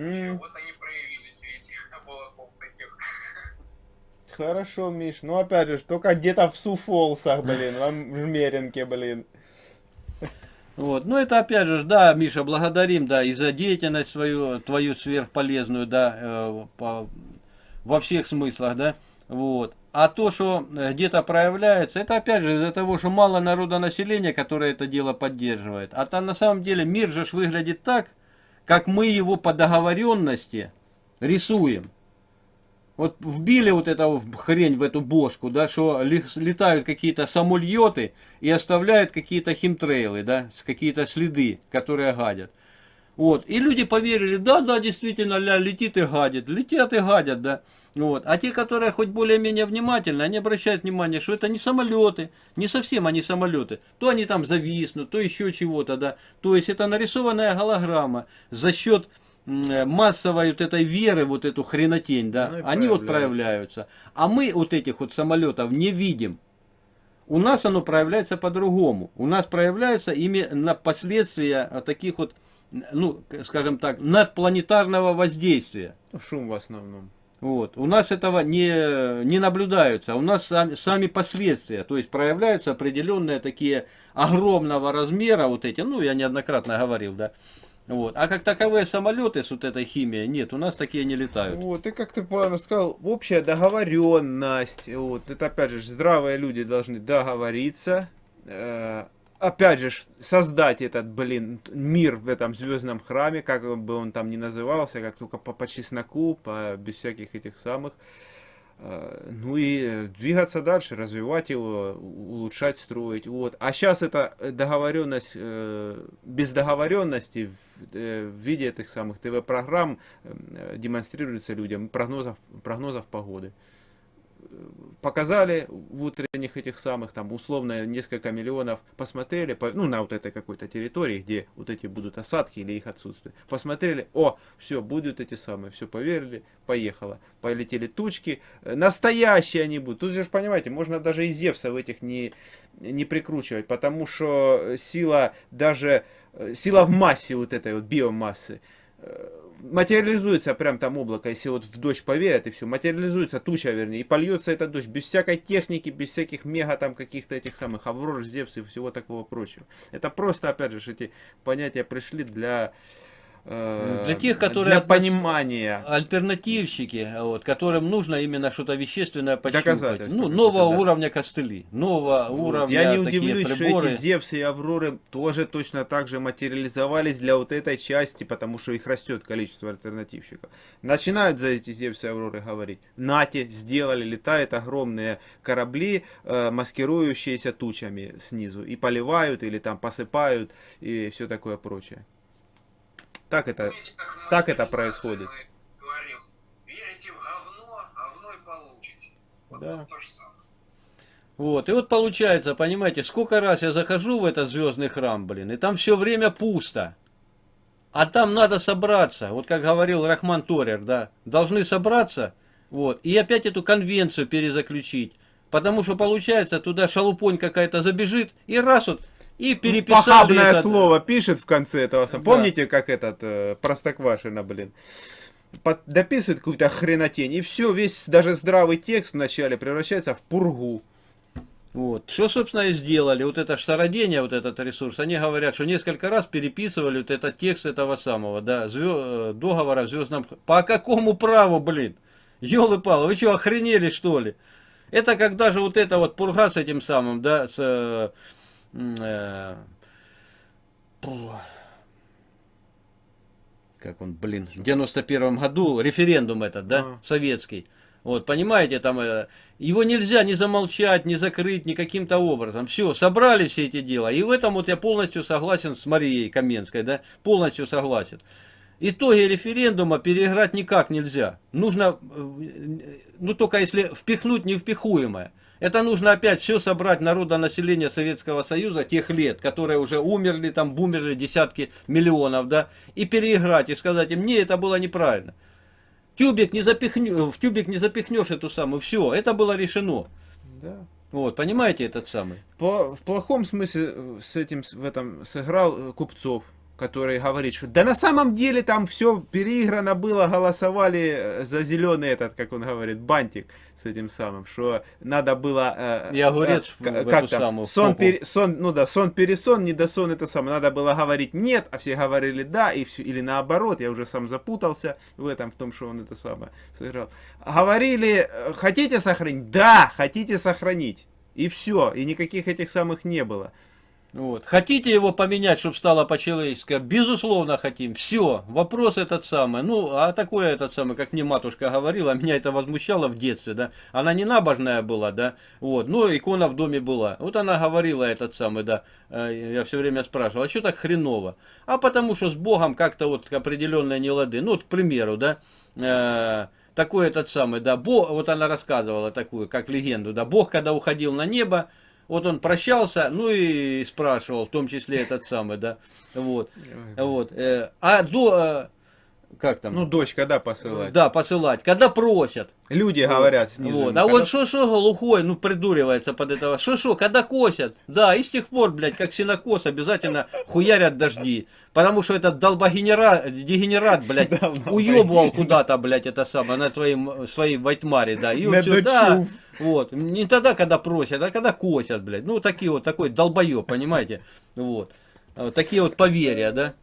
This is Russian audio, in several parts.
Вот они проявились в этих облаков таких. Хорошо, Миш. Ну, опять же, только где-то в Суфолсах, блин, в Жмеринке, блин. Вот. Ну, это опять же, да, Миша, благодарим, да, и за деятельность свою, твою сверхполезную, да, э, по- во всех смыслах, да, вот. А то, что э, где-то проявляется, это опять же из-за того, что мало народонаселения, которое это дело поддерживает. А там на самом деле мир же выглядит так, как мы его по договоренности рисуем. Вот вбили вот эту хрень в эту бошку, да, что летают какие-то самольеты и оставляют какие-то химтрейлы, да, какие-то следы, которые гадят. Вот. И люди поверили, да, да, действительно, ля, летит и гадит. Летят и гадят, да. Вот. А те, которые хоть более-менее внимательны, они обращают внимание, что это не самолеты, не совсем они самолеты. То они там зависнут, то еще чего-то, да. То есть это нарисованная голограмма за счет э, массовой вот этой веры, вот эту хренотень, да, Ну они вот проявляются. А мы вот этих вот самолетов не видим. У нас оно проявляется по-другому. У нас проявляются именно последствия а, таких вот, ну, скажем так, надпланетарного воздействия. Шум в основном. Вот. У нас этого не, не наблюдаются, у нас сами, сами последствия, то есть проявляются определенные такие огромного размера, вот эти, ну я неоднократно говорил, да. Вот. А как таковые самолеты с вот этой химией, нет, у нас такие не летают. Вот, и как ты правильно сказал, общая договоренность. Вот, это опять же, здравые люди должны договориться. э, опять же, создать этот, блин, мир в этом звездном храме, как бы он там ни назывался, как только по, по чесноку, по, без всяких этих самых. Э, Ну и э, двигаться дальше, развивать его, улучшать, строить. Вот. А сейчас эта договоренность, э, без договоренности в, виде этих самых ТВ-программ демонстрируется людям прогнозов, прогнозов погоды. Показали в утренних этих самых, там условно несколько миллионов, посмотрели, по- ну на вот этой какой-то территории, где вот эти будут осадки или их отсутствие. Посмотрели, о, все, будут эти самые, все, поверили, поехало. Полетели тучки, Э, настоящие они будут. Тут же, понимаете, можно даже и Зевса в этих не, не прикручивать, потому что сила даже, э, сила в массе вот этой вот биомассы, э, материализуется прям там облако, если вот в дождь поверят и все, материализуется туча, вернее, и польется этот дождь без всякой техники, без всяких мега там каких-то этих самых Аврор, Зевс и всего такого прочего. Это просто, опять же, эти понятия пришли для, Для тех, которые для понимания. Альтернативщики, вот, которым нужно именно что-то вещественное пощупать. Ну, нового да. уровня костыли, нового Вот. уровня Я не такие удивлюсь, приборы. что эти Зевсы и Авроры тоже точно так же материализовались для вот этой части, потому что их растет количество альтернативщиков. Начинают за эти Зевсы и Авроры говорить. Нате, сделали, летают огромные корабли, э, маскирующиеся тучами снизу, и поливают, или там посыпают, и все такое прочее. Так это... Помните, так это происходит. Говорим, верите в говно, говно и получите. Вот, Да. вот то же самое. Вот, и вот получается, понимаете, сколько раз я захожу в этот звездный храм, блин, и там все время пусто. А там надо собраться, вот как говорил Рахман Торер, да, должны собраться, вот, и опять эту конвенцию перезаключить. Потому что получается, туда шалупонь какая-то забежит, и раз вот, и переписали Похабное этот- слово пишет в конце этого. Да. Помните, как этот э, Простоквашино, блин? Под- дописывает какую-то хренотень, и все, весь даже здравый текст вначале превращается в пургу. Вот. Что, собственно, и сделали. Вот это ж сородение, вот этот ресурс, они говорят, что несколько раз переписывали вот этот текст этого самого, да, звё- э, договора в звездном... По какому праву, блин? Ёлы-палы, вы что, охренели, что ли? Это как даже вот это вот пурга с этим самым, да, с... э, как он, блин, в 91 году референдум этот, да, А. советский. Вот, понимаете, там э, его нельзя ни замолчать, ни закрыть, ни каким-то образом. Все, собрали все эти дела. И в этом вот я полностью согласен с Марией Каменской, да, полностью согласен. Итоги референдума переиграть никак нельзя. Нужно, э, ну только если впихнуть невпихуемое. Это нужно опять все собрать народонаселение Советского Союза тех лет, которые уже умерли, там бумерли десятки миллионов, да, и переиграть, и сказать им, не, это было неправильно. Тюбик не запихнешь, в тюбик не запихнешь эту самую, все, это было решено. Да. Вот, понимаете этот самый? По- в плохом смысле э, с этим в этом сыграл э, Купцов, который говорит, что да на самом деле там все переиграно было, голосовали э, за зеленый этот, как он говорит, бантик с этим самым, что надо было... э, И огурец э, как там, самую, сон, пере- сон, ну да, сон пересон, не досон, это самое, надо было говорить нет, а все говорили да, и все, или наоборот, я уже сам запутался в этом, в том, что он это самое сыграл. Говорили, э, хотите сохранить? Да, хотите сохранить. И все, и никаких этих самых не было. Вот. Хотите его поменять, чтобы стало по-человечески? Безусловно хотим. Все. Вопрос этот самый. Ну, а такое этот самый, как мне матушка говорила, меня это возмущало в детстве, да. Она не набожная была, да. Вот. Но икона в доме была. Вот она говорила этот самый, да. э, Я все время спрашивал, а что так хреново? А потому что с Богом как-то вот определенные нелады. Ну, вот, к примеру, да. э, такой этот самый, да, Бог, вот она рассказывала такую, как легенду, да, Бог, когда уходил на небо, вот он прощался, ну и спрашивал, в том числе этот самый, да, вот, вот, э, а до, э, как там, Ну, дочь когда посылать? да, посылать, когда просят, Люди говорят снизу. вот, а когда- вот что что глухой, ну придуривается под этого, что что, когда косят, да, и с тех пор, блядь, как синокос, обязательно хуярят дожди, потому что этот долбогенерат, дегенерат, блядь, Давно уебывал куда-то, блядь, это самое, на твоим, своей вайтмаре, да, и На все, да, дочу. вот, не тогда, когда просят, а когда косят, блядь, ну, такие вот, такой долбоеб, понимаете, вот, вот такие вот поверья, да,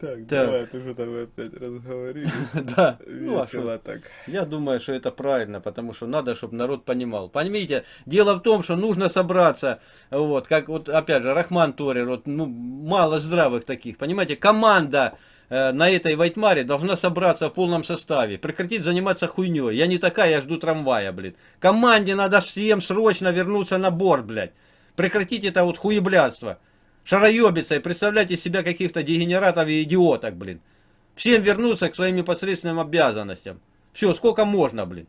Так, Так. давай, ты же там опять разговорились. да, ну, Весело так. Я думаю, что это правильно, потому что надо, чтобы народ понимал. Понимаете, дело в том, что нужно собраться, вот, как вот, опять же, Рахман Торер, вот, ну, мало здравых таких, понимаете, команда э, на этой Вайтмаре должна собраться в полном составе, прекратить заниматься хуйней. Я не такая, я жду трамвая, блин. Команде надо всем срочно вернуться на борт, блядь. Прекратить это вот хуеблядство. Шароебиться и представлять из себя каких-то дегенератов и идиоток, блин. Всем вернуться к своим непосредственным обязанностям. Все, сколько можно, блин.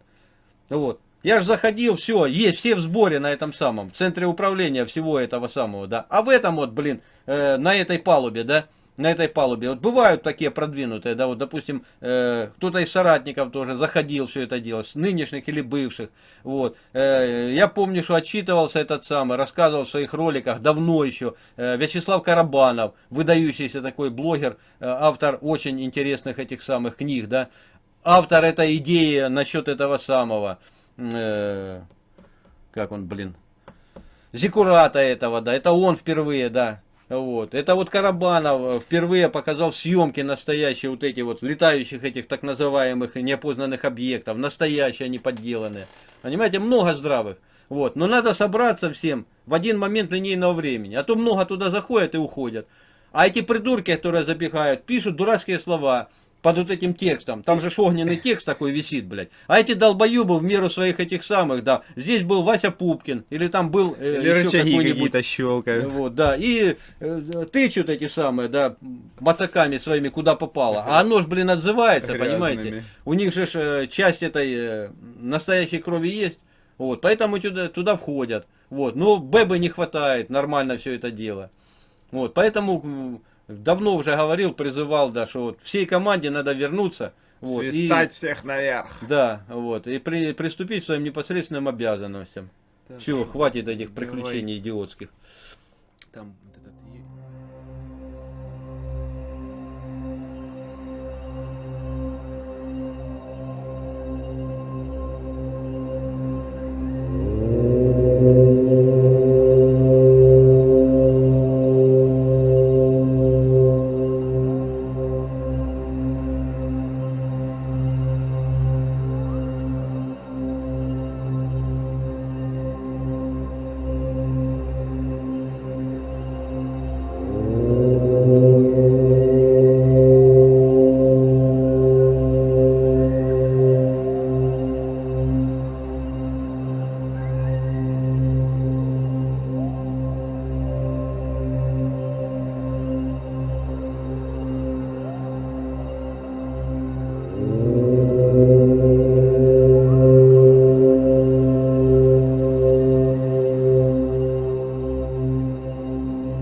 Вот. Я же заходил, все, есть все в сборе на этом самом, в центре управления всего этого самого, да. А в этом вот, блин, э, на этой палубе, да, на этой палубе, вот бывают такие продвинутые, да, вот, допустим, э, кто-то из соратников тоже заходил все это дело, с нынешних или бывших, вот. Э, я помню, что отчитывался этот самый, рассказывал в своих роликах, давно еще, э, Вячеслав Карабанов, выдающийся такой блогер, э, автор очень интересных этих самых книг, да, автор этой идеи насчет этого самого, э, как он, блин, Зикурата этого, да, это он впервые, да, вот. Это вот Карабанов э, впервые показал съемки настоящие вот эти вот летающих этих так называемых неопознанных объектов, настоящие, не подделанные. Понимаете, много здравых. Вот. Но надо собраться всем в один момент линейного времени. А то много туда заходят и уходят. А эти придурки, которые запихают, пишут дурацкие слова под вот этим текстом. Там же огненный текст такой висит, блядь. А эти долбоебы в меру своих этих самых, да. Здесь был Вася Пупкин, или там был э, Или еще какой-нибудь какие-то щелкают. вот, да, и э, тычут эти самые, да, бацаками своими куда попало. А оно ж, блин, отзывается, Грязными. понимаете? У них же э, часть этой э, настоящей крови есть. Вот, поэтому туда, туда входят. Вот, но бэбы не хватает, нормально все это дело. Вот, поэтому давно уже говорил, призывал, да, что вот всей команде надо вернуться. Вот, и- Свистать всех наверх. да, вот, и при- приступить к своим непосредственным обязанностям. Так, Все, хватит этих давай. приключений идиотских. Там